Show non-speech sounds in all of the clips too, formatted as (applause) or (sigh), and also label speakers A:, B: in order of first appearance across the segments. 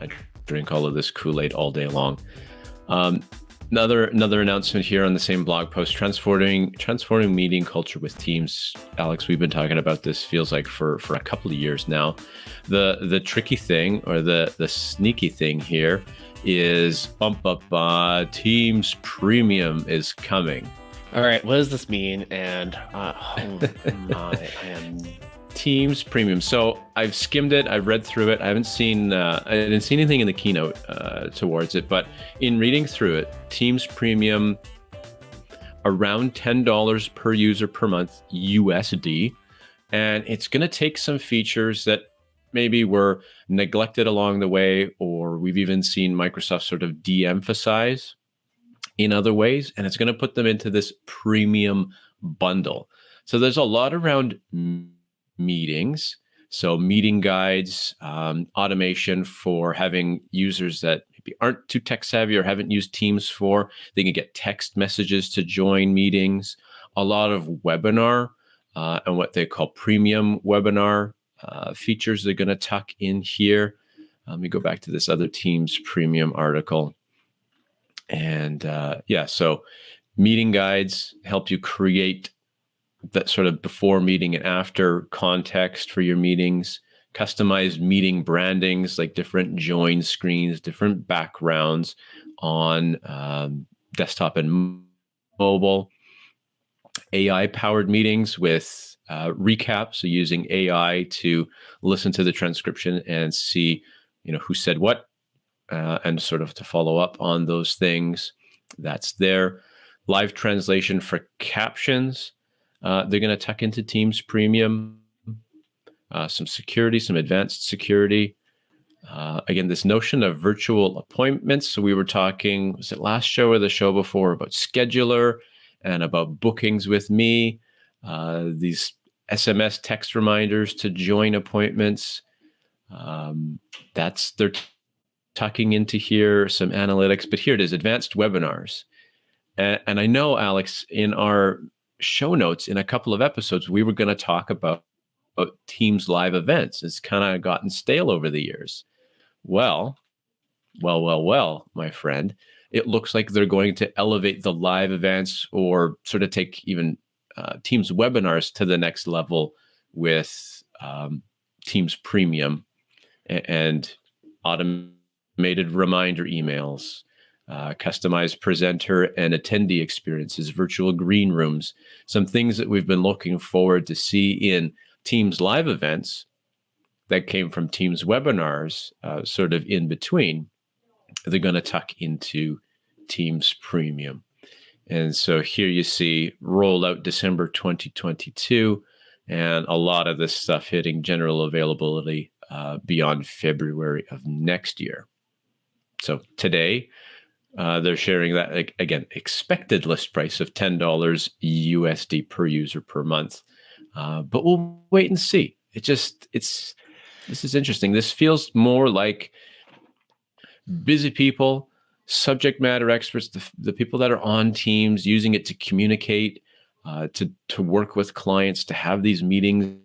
A: I drink all of this Kool Aid all day long. Um, another another announcement here on the same blog post: transforming transforming meeting culture with teams. Alex, we've been talking about this. Feels like for for a couple of years now. The the tricky thing or the the sneaky thing here is bump up uh, Teams Premium is coming.
B: All right, what does this mean? And uh, oh (laughs) my, I am
A: Teams Premium. So I've skimmed it. I've read through it. I haven't seen. Uh, I didn't see anything in the keynote uh, towards it, but in reading through it, Teams Premium around ten dollars per user per month USD, and it's going to take some features that maybe were neglected along the way, or we've even seen Microsoft sort of de-emphasize in other ways, and it's going to put them into this premium bundle. So there's a lot around meetings. So meeting guides, um, automation for having users that maybe aren't too tech savvy or haven't used Teams for, they can get text messages to join meetings. A lot of webinar uh, and what they call premium webinar uh, features they're going to tuck in here. Let me go back to this other Teams premium article. And uh, yeah, so meeting guides help you create that sort of before meeting and after context for your meetings, customized meeting brandings like different join screens, different backgrounds on um, desktop and mobile, AI powered meetings with uh, recap. So using AI to listen to the transcription and see, you know, who said what, uh, and sort of to follow up on those things. That's there. Live translation for captions. Uh, they're going to tuck into Teams Premium, uh, some security, some advanced security. Uh, again, this notion of virtual appointments. So we were talking, was it last show or the show before about scheduler and about bookings with me? Uh, these SMS text reminders to join appointments. Um, that's they're tucking into here some analytics, but here it is: advanced webinars. And, and I know, Alex, in our show notes in a couple of episodes, we were going to talk about, about Teams live events. It's kind of gotten stale over the years. Well, well, well, well, my friend, it looks like they're going to elevate the live events or sort of take even uh, Teams webinars to the next level with um, Teams Premium and automated reminder emails uh, customized presenter and attendee experiences, virtual green rooms, some things that we've been looking forward to see in Teams live events that came from Teams webinars, uh, sort of in between. They're going to tuck into Teams Premium. And so here you see roll out December 2022, and a lot of this stuff hitting general availability uh, beyond February of next year. So today, uh, they're sharing that again expected list price of ten dollars USD per user per month, uh, but we'll wait and see. It just it's this is interesting. This feels more like busy people, subject matter experts, the, the people that are on teams using it to communicate, uh, to to work with clients, to have these meetings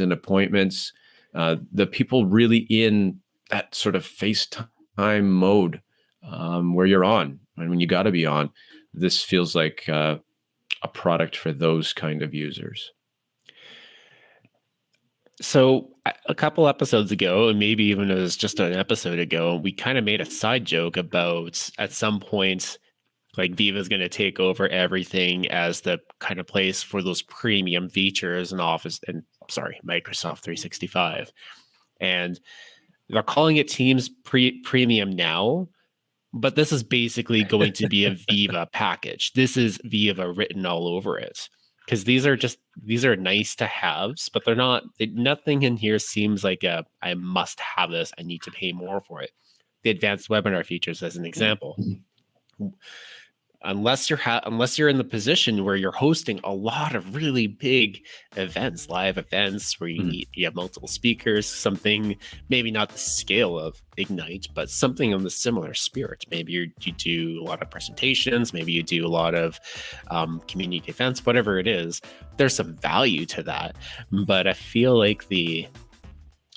A: and appointments. Uh, the people really in that sort of FaceTime mode um, where you're on and when you got to be on. This feels like uh, a product for those kind of users.
B: So a couple episodes ago, and maybe even it was just an episode ago, we kind of made a side joke about at some point, like Viva is going to take over everything as the kind of place for those premium features and Office and sorry, Microsoft 365, and they're calling it Teams pre- Premium now, but this is basically going to be a (laughs) Viva package. This is Viva written all over it because these are just these are nice to haves, but they're not. It, nothing in here seems like a I must have this. I need to pay more for it. The advanced webinar features, as an mm. example. Unless you're ha- unless you're in the position where you're hosting a lot of really big events, live events where you mm-hmm. need, you have multiple speakers, something maybe not the scale of Ignite, but something in the similar spirit. Maybe you you do a lot of presentations, maybe you do a lot of um, community events, whatever it is. There's some value to that, but I feel like the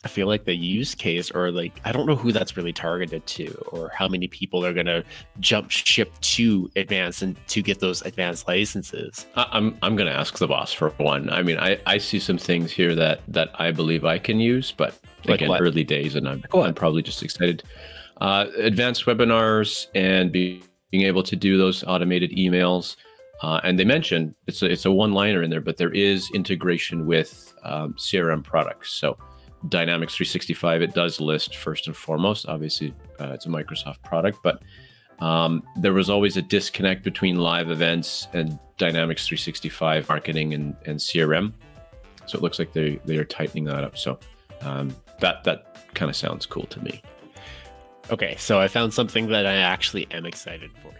B: I feel like the use case, or like, I don't know who that's really targeted to, or how many people are going to jump ship to advance and to get those advanced licenses.
A: I'm I'm going to ask the boss for one. I mean, I, I see some things here that that I believe I can use, but like again, what? early days, and I'm I'm probably just excited. Uh, advanced webinars and be, being able to do those automated emails. Uh, and they mentioned it's a, it's a one liner in there, but there is integration with um, CRM products. So Dynamics 365, it does list first and foremost. Obviously, uh, it's a Microsoft product, but um, there was always a disconnect between live events and Dynamics 365 marketing and, and CRM. So it looks like they, they are tightening that up. So um, that that kind of sounds cool to me.
B: Okay, so I found something that I actually am excited for